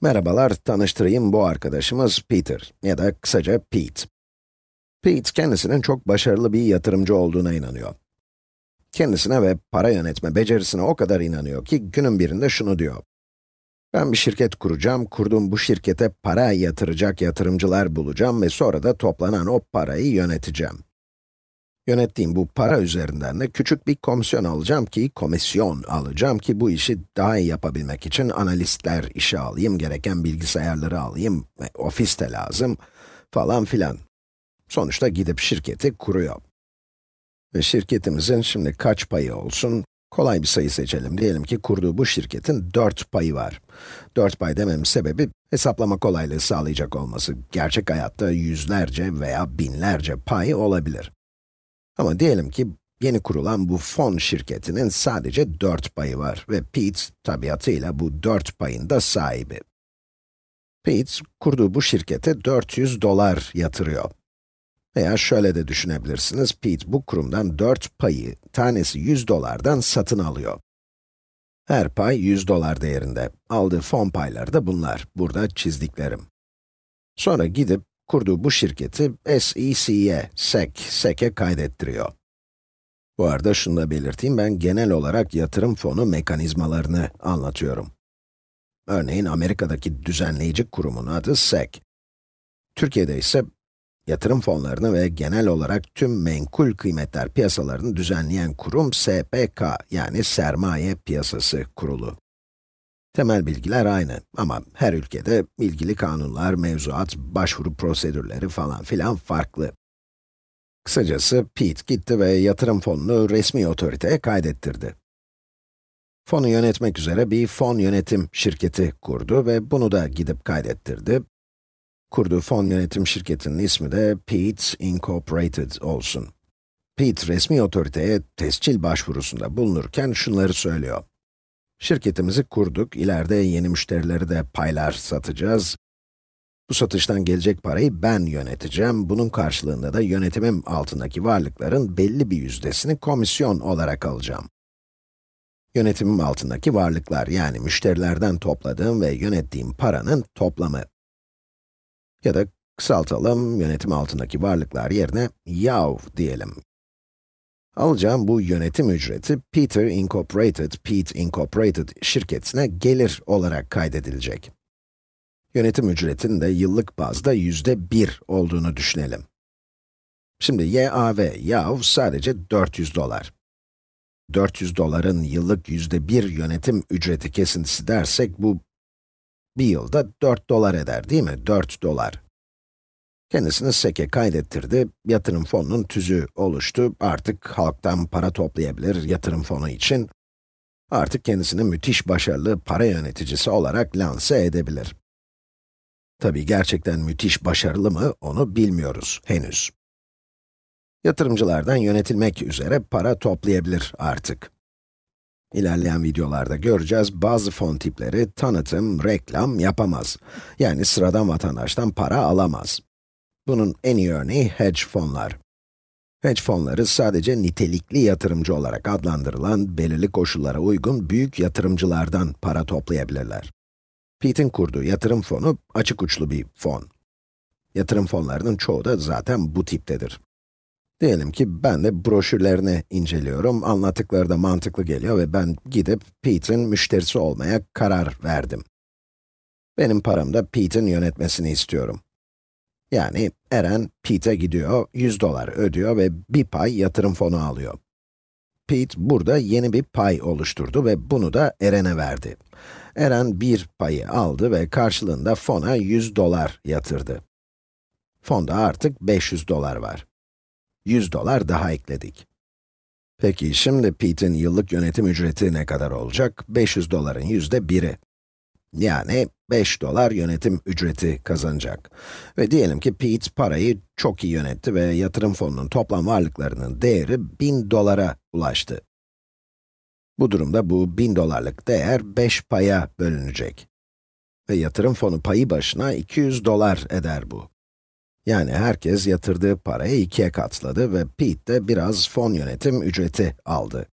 Merhabalar, tanıştırayım bu arkadaşımız Peter ya da kısaca Pete. Pete, kendisinin çok başarılı bir yatırımcı olduğuna inanıyor. Kendisine ve para yönetme becerisine o kadar inanıyor ki günün birinde şunu diyor. Ben bir şirket kuracağım, kurduğum bu şirkete para yatıracak yatırımcılar bulacağım ve sonra da toplanan o parayı yöneteceğim. Yönettiğim bu para üzerinden de küçük bir komisyon alacağım ki, komisyon alacağım ki bu işi daha iyi yapabilmek için analistler işe alayım, gereken bilgisayarları alayım, ve ofis de lazım falan filan. Sonuçta gidip şirketi kuruyor. Ve şirketimizin şimdi kaç payı olsun? Kolay bir sayı seçelim. Diyelim ki kurduğu bu şirketin 4 payı var. 4 pay dememin sebebi, hesaplama kolaylığı sağlayacak olması. Gerçek hayatta yüzlerce veya binlerce pay olabilir. Ama diyelim ki yeni kurulan bu fon şirketinin sadece 4 payı var ve Pete tabiatıyla bu 4 payın da sahibi. Pete, kurduğu bu şirkete 400 dolar yatırıyor. Veya şöyle de düşünebilirsiniz, Pete bu kurumdan 4 payı, tanesi 100 dolardan satın alıyor. Her pay 100 dolar değerinde. Aldığı fon payları da bunlar, burada çizdiklerim. Sonra gidip kurduğu bu şirketi SEC'ye, SEC, SEC'e kaydettiriyor. Bu arada şunu da belirteyim, ben genel olarak yatırım fonu mekanizmalarını anlatıyorum. Örneğin Amerika'daki düzenleyici kurumun adı SEC. Türkiye'de ise yatırım fonlarını ve genel olarak tüm menkul kıymetler piyasalarını düzenleyen kurum SPK, yani Sermaye Piyasası Kurulu. Temel bilgiler aynı ama her ülkede ilgili kanunlar, mevzuat, başvuru prosedürleri falan filan farklı. Kısacası Pete gitti ve yatırım fonunu resmi otoriteye kaydettirdi. Fonu yönetmek üzere bir fon yönetim şirketi kurdu ve bunu da gidip kaydettirdi. Kurduğu fon yönetim şirketinin ismi de Pete Incorporated olsun. Pete resmi otoriteye tescil başvurusunda bulunurken şunları söylüyor. Şirketimizi kurduk, ileride yeni müşterileri de paylar satacağız. Bu satıştan gelecek parayı ben yöneteceğim, bunun karşılığında da yönetimim altındaki varlıkların belli bir yüzdesini komisyon olarak alacağım. Yönetimim altındaki varlıklar, yani müşterilerden topladığım ve yönettiğim paranın toplamı. Ya da kısaltalım, yönetim altındaki varlıklar yerine YAV diyelim. Alacağım bu yönetim ücreti Peter Incorporated, Pete Incorporated şirketine gelir olarak kaydedilecek. Yönetim ücretinin de yıllık bazda yüzde bir olduğunu düşünelim. Şimdi YAV, YAV sadece 400 dolar. 400 doların yıllık yüzde bir yönetim ücreti kesintisi dersek bu bir yılda 4 dolar eder değil mi? 4 dolar. Kendisini SEC'e kaydettirdi, yatırım fonunun tüzüğü oluştu, artık halktan para toplayabilir yatırım fonu için. Artık kendisini müthiş başarılı para yöneticisi olarak lanse edebilir. Tabii gerçekten müthiş başarılı mı, onu bilmiyoruz henüz. Yatırımcılardan yönetilmek üzere para toplayabilir artık. İlerleyen videolarda göreceğiz, bazı fon tipleri tanıtım, reklam yapamaz. Yani sıradan vatandaştan para alamaz. Bunun en iyi örneği hedge fonlar. Hedge fonları sadece nitelikli yatırımcı olarak adlandırılan, belirli koşullara uygun büyük yatırımcılardan para toplayabilirler. Pete'in kurduğu yatırım fonu açık uçlu bir fon. Yatırım fonlarının çoğu da zaten bu tiptedir. Diyelim ki ben de broşürlerini inceliyorum, anlattıkları da mantıklı geliyor ve ben gidip Pete'in müşterisi olmaya karar verdim. Benim param da Pete'in yönetmesini istiyorum. Yani Eren, Pete'e gidiyor, 100 dolar ödüyor ve bir pay yatırım fonu alıyor. Pete burada yeni bir pay oluşturdu ve bunu da Eren'e verdi. Eren bir payı aldı ve karşılığında fona 100 dolar yatırdı. Fonda artık 500 dolar var. 100 dolar daha ekledik. Peki şimdi Pete'in yıllık yönetim ücreti ne kadar olacak? 500 doların yüzde biri. Yani 5 dolar yönetim ücreti kazanacak. Ve diyelim ki Pete parayı çok iyi yönetti ve yatırım fonunun toplam varlıklarının değeri 1000 dolara ulaştı. Bu durumda bu 1000 dolarlık değer 5 paya bölünecek. Ve yatırım fonu payı başına 200 dolar eder bu. Yani herkes yatırdığı parayı ikiye katladı ve Pete de biraz fon yönetim ücreti aldı.